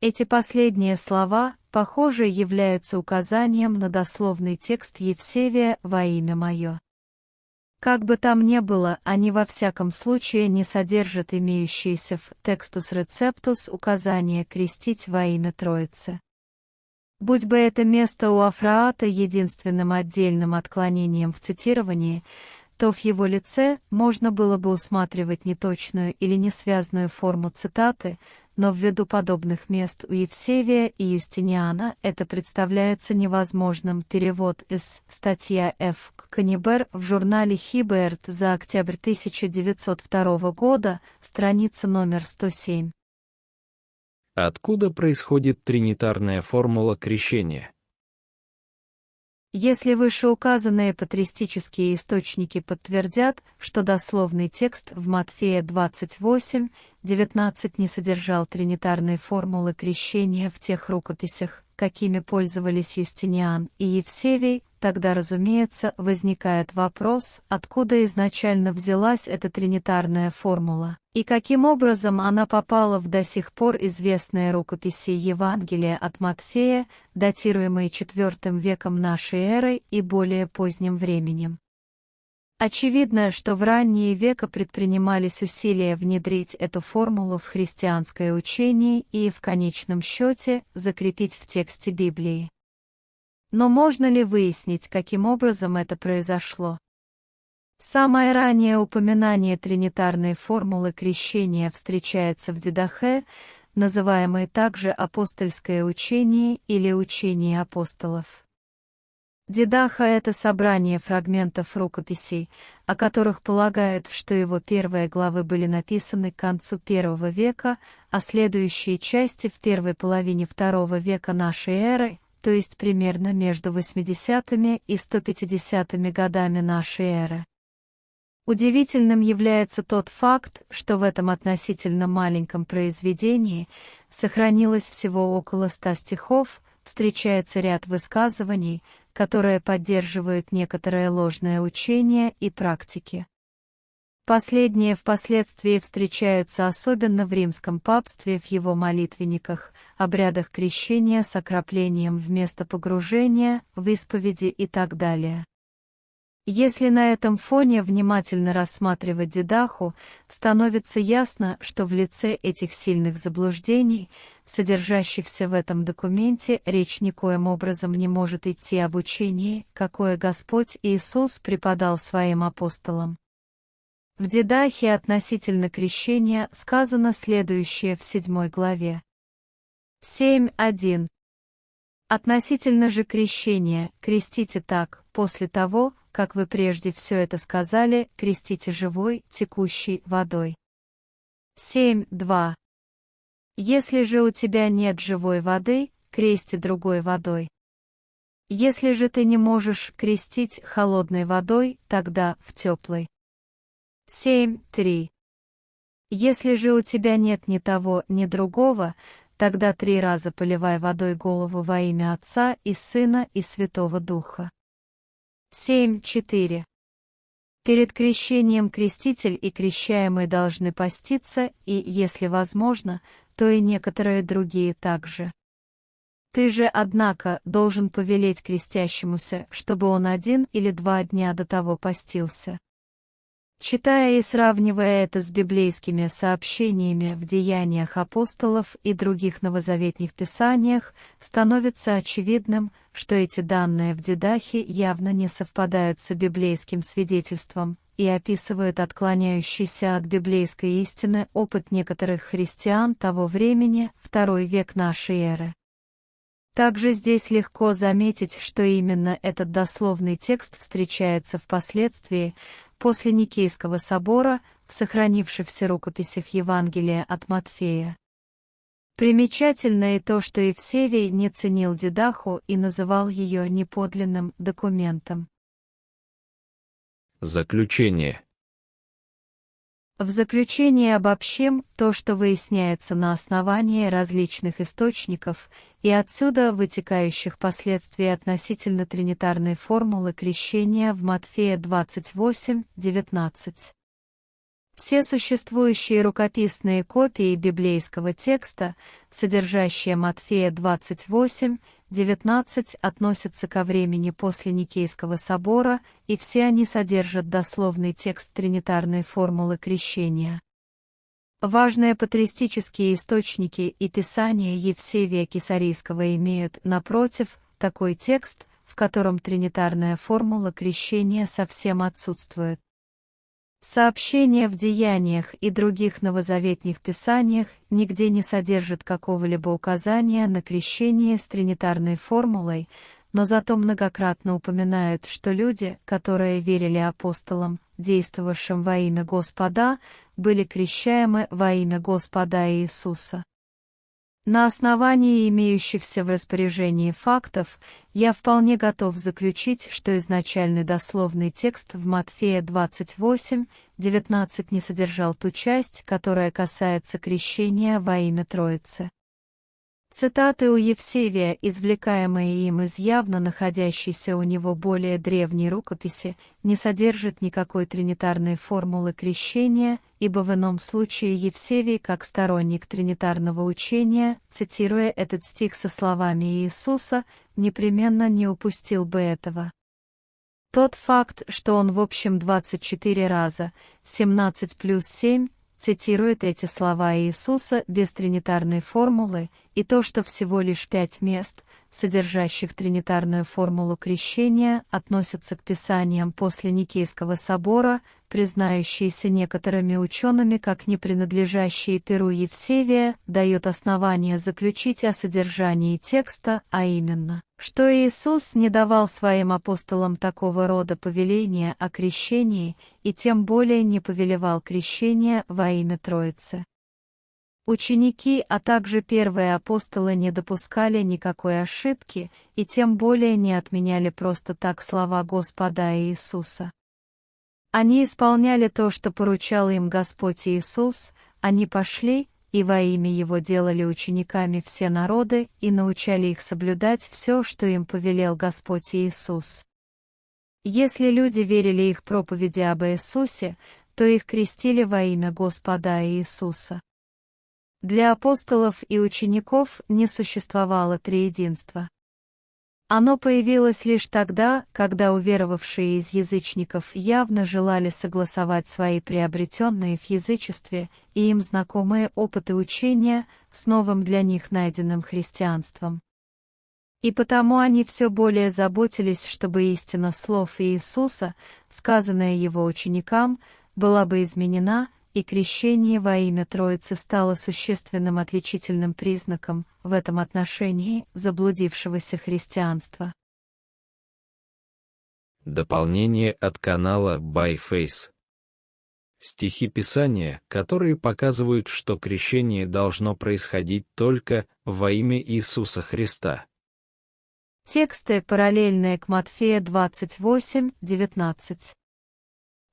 Эти последние слова, похоже, являются указанием на дословный текст Евсевия во имя мое. Как бы там ни было, они во всяком случае не содержат имеющиеся в текстус рецептус указания крестить во имя Троицы. Будь бы это место у Афраата единственным отдельным отклонением в цитировании, то в его лице можно было бы усматривать неточную или несвязную форму цитаты, но ввиду подобных мест у Евсевия и Юстиниана это представляется невозможным. Перевод из статья Ф. Канибер в журнале Хиберт за октябрь 1902 года, страница номер 107.
Откуда происходит тринитарная формула крещения?
Если вышеуказанные патристические источники подтвердят, что дословный текст в Матфея 28, 19 не содержал тринитарной формулы крещения в тех рукописях, какими пользовались Юстиниан и Евсевий, тогда, разумеется, возникает вопрос, откуда изначально взялась эта тринитарная формула, и каким образом она попала в до сих пор известные рукописи Евангелия от Матфея, датируемые IV веком нашей эры и более поздним временем. Очевидно, что в ранние века предпринимались усилия внедрить эту формулу в христианское учение и в конечном счете закрепить в тексте Библии. Но можно ли выяснить, каким образом это произошло? Самое раннее упоминание тринитарной формулы крещения встречается в Дидахе, называемой также апостольское учение или учение апостолов. Дидаха — это собрание фрагментов рукописей, о которых полагают, что его первые главы были написаны к концу первого века, а следующие части в первой половине второго века нашей эры, то есть примерно между 80-ми и 150-ми годами нашей эры. Удивительным является тот факт, что в этом относительно маленьком произведении сохранилось всего около ста стихов, встречается ряд высказываний, которые поддерживают некоторое ложное учение и практики. Последние впоследствии встречаются особенно в римском папстве в его молитвенниках, обрядах крещения с окроплением вместо погружения, в исповеди и так далее. Если на этом фоне внимательно рассматривать Дедаху, становится ясно, что в лице этих сильных заблуждений, содержащихся в этом документе, речь никоим образом не может идти об учении, какое Господь Иисус преподал своим апостолам. В Дедахе относительно крещения сказано следующее в седьмой главе. 7.1. Относительно же крещения, крестите так, после того, как вы прежде все это сказали, крестите живой, текущей водой. 7.2. Если же у тебя нет живой воды, крести другой водой. Если же ты не можешь крестить холодной водой, тогда в теплой. 7.3. Если же у тебя нет ни того, ни другого, тогда три раза поливай водой голову во имя Отца и Сына и Святого Духа. 7.4. Перед крещением креститель и крещаемый должны поститься, и, если возможно, то и некоторые другие также. Ты же, однако, должен повелеть крестящемуся, чтобы он один или два дня до того постился. Читая и сравнивая это с библейскими сообщениями в деяниях апостолов и других новозаветных писаниях, становится очевидным, что эти данные в Дедахе явно не совпадают с библейским свидетельством и описывают отклоняющийся от библейской истины опыт некоторых христиан того времени, второй век нашей эры. Также здесь легко заметить, что именно этот дословный текст встречается впоследствии, после Никейского собора, в сохранившихся рукописях Евангелия от Матфея. Примечательно и то, что Евсевий не ценил Дедаху и называл ее неподлинным документом.
Заключение
в заключение обобщим то, что выясняется на основании различных источников и отсюда вытекающих последствий относительно тринитарной формулы крещения в Матфея 28:19. Все существующие рукописные копии библейского текста, содержащие Матфея 28, 19 относятся ко времени после Никейского собора, и все они содержат дословный текст тринитарной формулы крещения. Важные патристические источники и писания Евсевия Кесарийского имеют, напротив, такой текст, в котором тринитарная формула крещения совсем отсутствует. Сообщения в деяниях и других новозаветных писаниях нигде не содержат какого-либо указания на крещение с тринитарной формулой, но зато многократно упоминают, что люди, которые верили апостолам, действовавшим во имя Господа, были крещаемы во имя Господа Иисуса. На основании имеющихся в распоряжении фактов, я вполне готов заключить, что изначальный дословный текст в Матфея 28, 19 не содержал ту часть, которая касается крещения во имя Троицы. Цитаты у Евсевия, извлекаемые им из явно находящейся у него более древней рукописи, не содержат никакой тринитарной формулы крещения, ибо в ином случае Евсевий, как сторонник тринитарного учения, цитируя этот стих со словами Иисуса, непременно не упустил бы этого. Тот факт, что он в общем 24 раза, 17 плюс 7, цитирует эти слова Иисуса без тринитарной формулы, и то, что всего лишь пять мест, содержащих тринитарную формулу крещения, относятся к писаниям после Никейского собора, признающиеся некоторыми учеными как не принадлежащие Перу Евсевия, дает основание заключить о содержании текста, а именно, что Иисус не давал своим апостолам такого рода повеления о крещении и тем более не повелевал крещение во имя Троицы. Ученики, а также первые апостолы не допускали никакой ошибки и тем более не отменяли просто так слова Господа Иисуса. Они исполняли то, что поручал им Господь Иисус, они пошли и во имя Его делали учениками все народы и научали их соблюдать все, что им повелел Господь Иисус. Если люди верили их проповеди об Иисусе, то их крестили во имя Господа Иисуса. Для апостолов и учеников не существовало триединства. Оно появилось лишь тогда, когда уверовавшие из язычников явно желали согласовать свои приобретенные в язычестве и им знакомые опыты учения с новым для них найденным христианством. И потому они все более заботились, чтобы истина слов Иисуса, сказанная его ученикам, была бы изменена и крещение во имя Троицы стало существенным отличительным признаком в этом отношении заблудившегося христианства.
Дополнение от канала ByFace. Стихи Писания, которые показывают, что крещение должно происходить только во имя Иисуса Христа.
Тексты, параллельные к Матфея 28, 19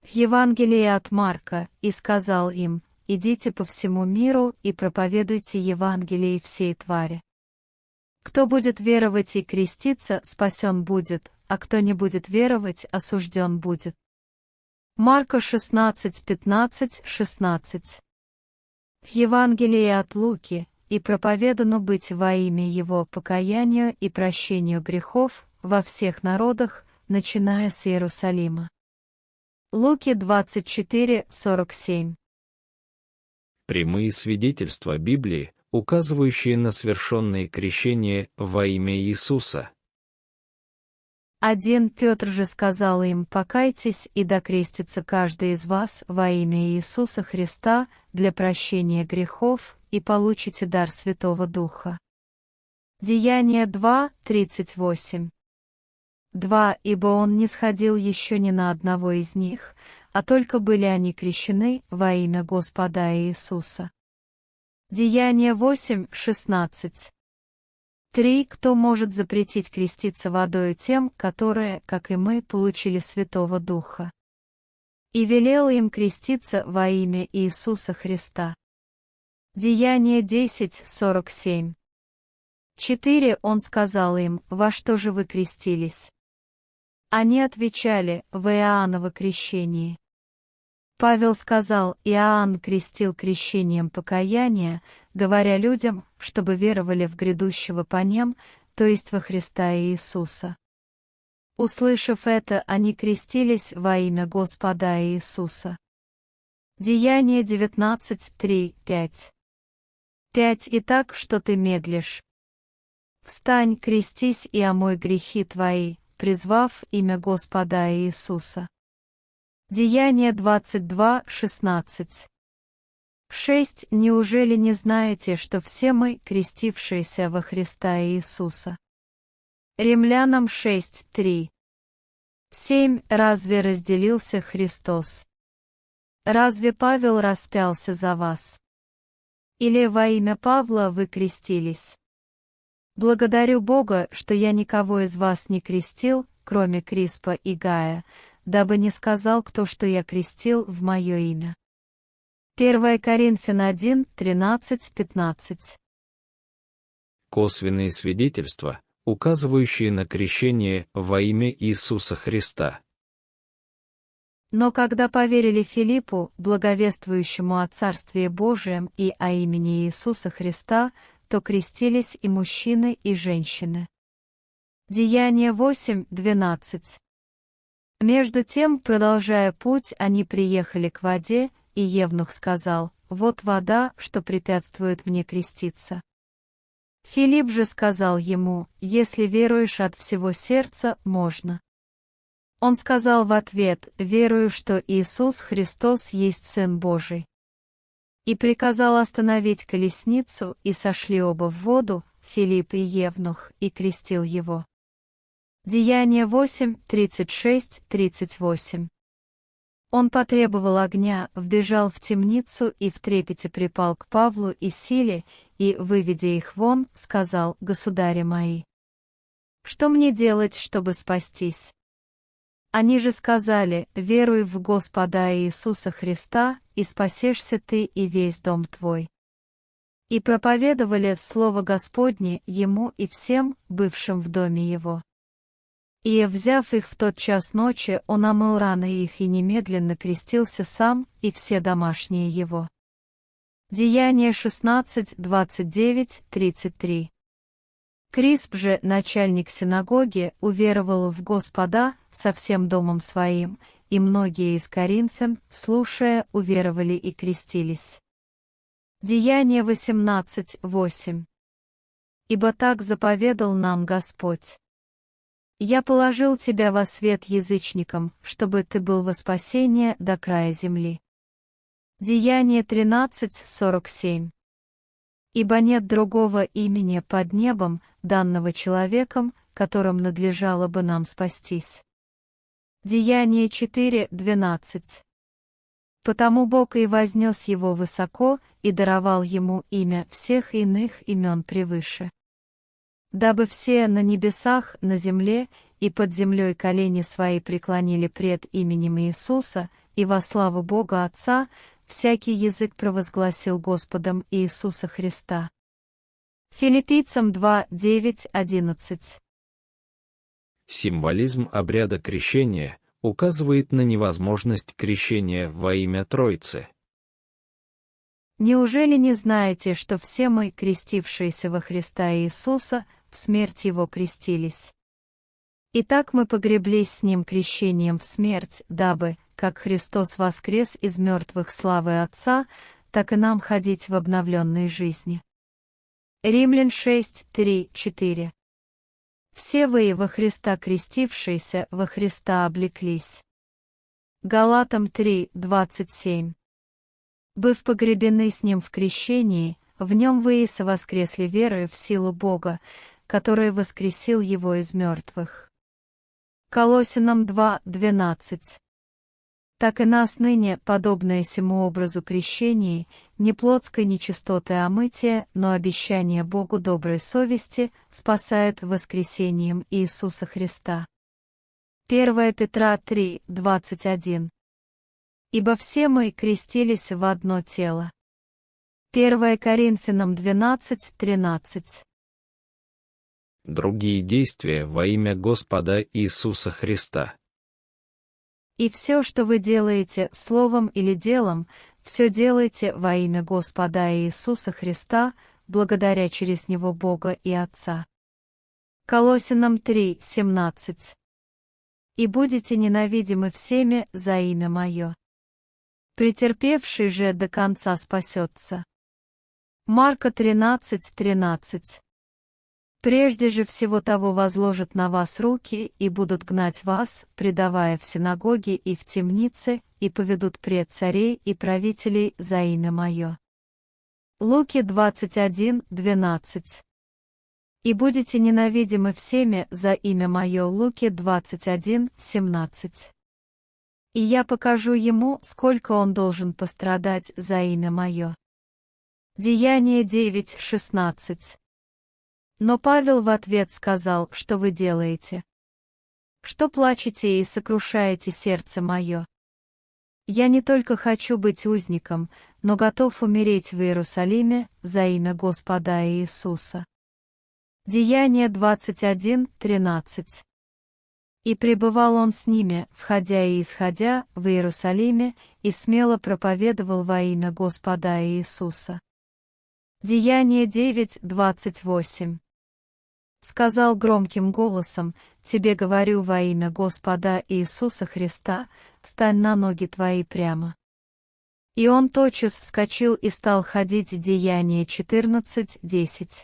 в Евангелии от Марка, и сказал им, «Идите по всему миру и проповедуйте Евангелие всей твари. Кто будет веровать и креститься, спасен будет, а кто не будет веровать, осужден будет». Марка 16, 15, 16. В Евангелии от Луки, и проповедано быть во имя Его покаянию и прощению грехов во всех народах, начиная с Иерусалима. Луки 24:47.
Прямые свидетельства Библии, указывающие на совершенные крещения во имя Иисуса.
Один Петр же сказал им, «Покайтесь и докрестится каждый из вас во имя Иисуса Христа для прощения грехов, и получите дар Святого Духа». Деяние 2, 38 Два, ибо он не сходил еще ни на одного из них, а только были они крещены во имя Господа Иисуса. Деяние 8, 16. Три, кто может запретить креститься водою тем, которые, как и мы, получили Святого Духа. И велел им креститься во имя Иисуса Христа. Деяние 10, 47. Четыре, он сказал им, во что же вы крестились? Они отвечали в Иоанново крещении. Павел сказал, Иоанн крестил крещением покаяния, говоря людям, чтобы веровали в грядущего по нем, то есть во Христа Иисуса. Услышав это, они крестились во имя Господа Иисуса. Деяние 19, 3, 5. 5. И так, что ты медлишь. Встань, крестись и омой грехи твои, призвав имя Господа Иисуса. Деяние 22, 16. 6. Неужели не знаете, что все мы, крестившиеся во Христа Иисуса? Римлянам 6, 3. 7. Разве разделился Христос? Разве Павел распялся за вас? Или во имя Павла вы крестились? Благодарю Бога, что я никого из вас не крестил, кроме Криспа и Гая, дабы не сказал кто, что я крестил в мое имя. 1 Коринфян 1, 13, 15
Косвенные свидетельства, указывающие на крещение во имя Иисуса Христа.
Но когда поверили Филиппу, благовествующему о Царстве Божием и о имени Иисуса Христа, то крестились и мужчины, и женщины. Деяние 8, 12. Между тем, продолжая путь, они приехали к воде, и Евнух сказал, «Вот вода, что препятствует мне креститься». Филипп же сказал ему, «Если веруешь от всего сердца, можно». Он сказал в ответ, «Верую, что Иисус Христос есть Сын Божий». И приказал остановить колесницу, и сошли оба в воду, Филипп и Евнух, и крестил его. Деяние 8, 36, 38. Он потребовал огня, вбежал в темницу и в трепете припал к Павлу и Силе, и, выведя их вон, сказал, «Государи мои, что мне делать, чтобы спастись?» Они же сказали, «Веруй в Господа Иисуса Христа, и спасешься ты и весь дом твой». И проповедовали Слово Господне ему и всем, бывшим в доме его. И, взяв их в тот час ночи, он омыл раны их и немедленно крестился сам и все домашние его. Деяние 16, 29, 33. Крисп же, начальник синагоги, уверовал в Господа со всем домом своим, и многие из коринфян, слушая, уверовали и крестились. Деяние 18, 8. Ибо так заповедал нам Господь. Я положил тебя во свет язычникам, чтобы ты был во спасение до края земли. Деяние 13.47 Ибо нет другого имени под небом, данного человеком, которым надлежало бы нам спастись. Деяние 4.12 Потому Бог и вознес его высоко и даровал ему имя всех иных имен превыше дабы все на небесах, на земле и под землей колени свои преклонили пред именем Иисуса, и во славу Бога Отца, всякий язык провозгласил Господом Иисуса Христа. Филиппийцам 2, 9, 11
Символизм обряда крещения указывает на невозможность крещения во имя Троицы.
Неужели не знаете, что все мы, крестившиеся во Христа Иисуса, в смерть Его крестились. Итак мы погреблись с Ним крещением в смерть, дабы, как Христос воскрес из мертвых славы Отца, так и нам ходить в обновленной жизни. Римлян 6, 3, 4 Все вы, во Христа крестившиеся, во Христа облеклись. Галатам 3, 27 Быв погребены с Ним в крещении, в Нем вы и совоскресли верою в силу Бога, который воскресил его из мертвых. Колосинам 2.12 Так и нас ныне, подобное сему образу крещения, не плотской нечистоты омытия, но обещание Богу доброй совести спасает воскресением Иисуса Христа. 1 Петра 3, 21 Ибо все мы крестились в одно тело. 1 Коринфянам 12, 13
другие действия во имя Господа Иисуса Христа.
И все, что вы делаете словом или делом, все делайте во имя Господа Иисуса Христа, благодаря через Него Бога и Отца. Колосинам 3, 17. И будете ненавидимы всеми за имя Мое. Претерпевший же до конца спасется. Марка 13, 13. Прежде же всего того возложат на вас руки и будут гнать вас, предавая в синагоги и в темнице, и поведут пред царей и правителей за имя Мое. Луки 21, 12 И будете ненавидимы всеми за имя Мое Луки 21, 17 И я покажу ему, сколько он должен пострадать за имя Мое. Деяние 9, 16 но Павел в ответ сказал, что вы делаете? Что плачете и сокрушаете сердце мое? Я не только хочу быть узником, но готов умереть в Иерусалиме за имя Господа Иисуса. Деяние 21.13 И пребывал он с ними, входя и исходя, в Иерусалиме, и смело проповедовал во имя Господа Иисуса. Деяние 9.28 сказал громким голосом, тебе говорю во имя Господа Иисуса Христа, стань на ноги твои прямо. И он тотчас вскочил и стал ходить Деяние 14.10.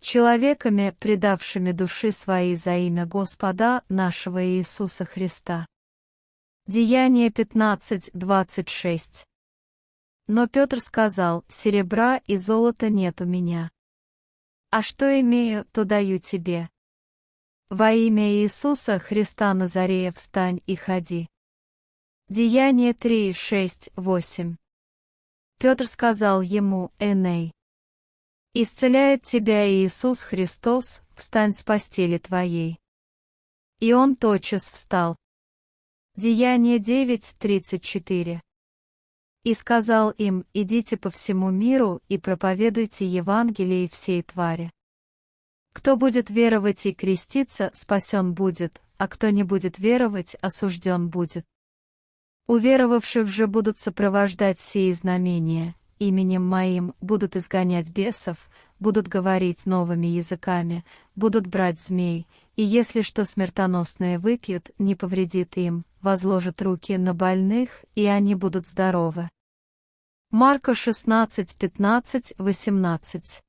Человеками, предавшими души свои за имя Господа нашего Иисуса Христа. Деяние 15.26. Но Петр сказал, серебра и золота нет у меня. А что имею, то даю тебе. Во имя Иисуса Христа Назарея встань и ходи. Деяние 3, 6, 8. Петр сказал ему, Эней, «Исцеляет тебя Иисус Христос, встань с постели твоей». И он тотчас встал. Деяние 9, 34. И сказал им, идите по всему миру и проповедуйте Евангелие всей твари. Кто будет веровать и креститься, спасен будет, а кто не будет веровать, осужден будет. Уверовавших же будут сопровождать сии знамения, именем моим будут изгонять бесов, будут говорить новыми языками, будут брать змей, и если что смертоносное выпьют, не повредит им, возложат руки на больных, и они будут здоровы. Марка 16, 15, 18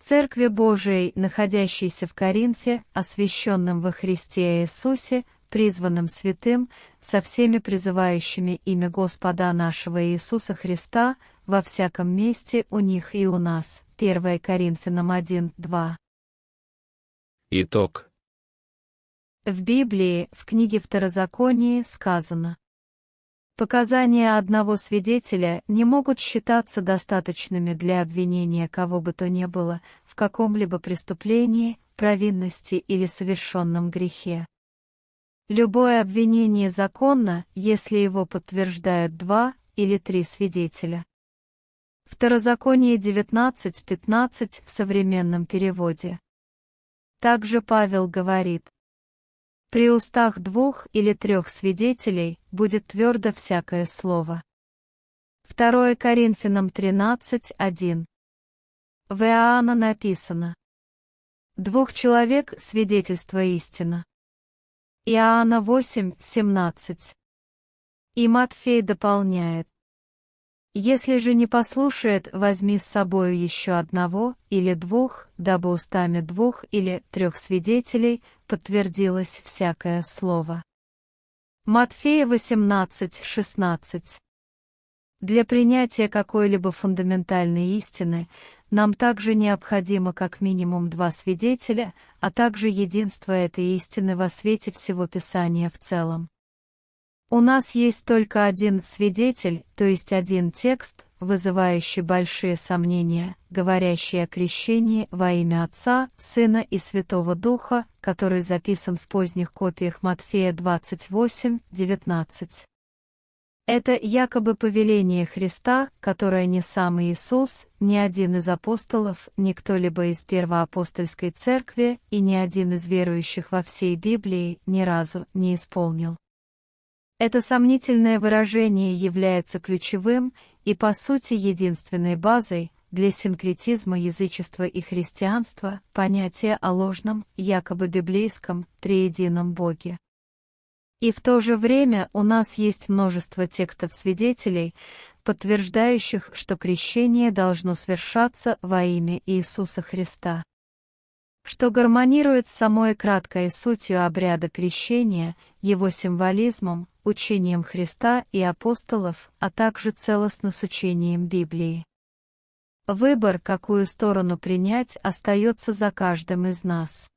Церкви Божией, находящейся в Коринфе, освященном во Христе Иисусе, призванным святым, со всеми призывающими имя Господа нашего Иисуса Христа, во всяком месте у них и у нас. 1 Коринфянам 1, 2.
Итог.
В Библии, в книге Второзаконии сказано, Показания одного свидетеля не могут считаться достаточными для обвинения кого бы то ни было в каком-либо преступлении, провинности или совершенном грехе. Любое обвинение законно, если его подтверждают два или три свидетеля. Второзаконие 19.15 в современном переводе. Также Павел говорит, при устах двух или трех свидетелей будет твердо всякое слово. 2 Коринфянам 13.1 В Иоанна написано «Двух человек свидетельство истина». Иоанна 8.17 И Матфей дополняет если же не послушает, возьми с собою еще одного или двух, дабы устами двух или трех свидетелей подтвердилось всякое слово. Матфея 18:16. Для принятия какой-либо фундаментальной истины нам также необходимо как минимум два свидетеля, а также единство этой истины во свете всего Писания в целом. У нас есть только один свидетель, то есть один текст, вызывающий большие сомнения, говорящий о крещении во имя Отца, Сына и Святого Духа, который записан в поздних копиях Матфея 28, 19. Это якобы повеление Христа, которое ни сам Иисус, ни один из апостолов, ни кто-либо из первоапостольской церкви и ни один из верующих во всей Библии ни разу не исполнил. Это сомнительное выражение является ключевым и, по сути, единственной базой для синкретизма язычества и христианства, понятия о ложном, якобы библейском, триедином Боге. И в то же время у нас есть множество текстов свидетелей, подтверждающих, что крещение должно свершаться во имя Иисуса Христа что гармонирует с самой краткой сутью обряда крещения, его символизмом, учением Христа и апостолов, а также целостно с учением Библии. Выбор, какую сторону принять, остается за каждым из нас.